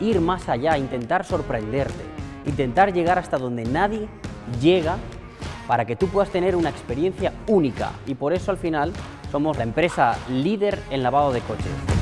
ir más allá, intentar sorprenderte, intentar llegar hasta donde nadie llega para que tú puedas tener una experiencia única y por eso al final somos la empresa líder en lavado de coches.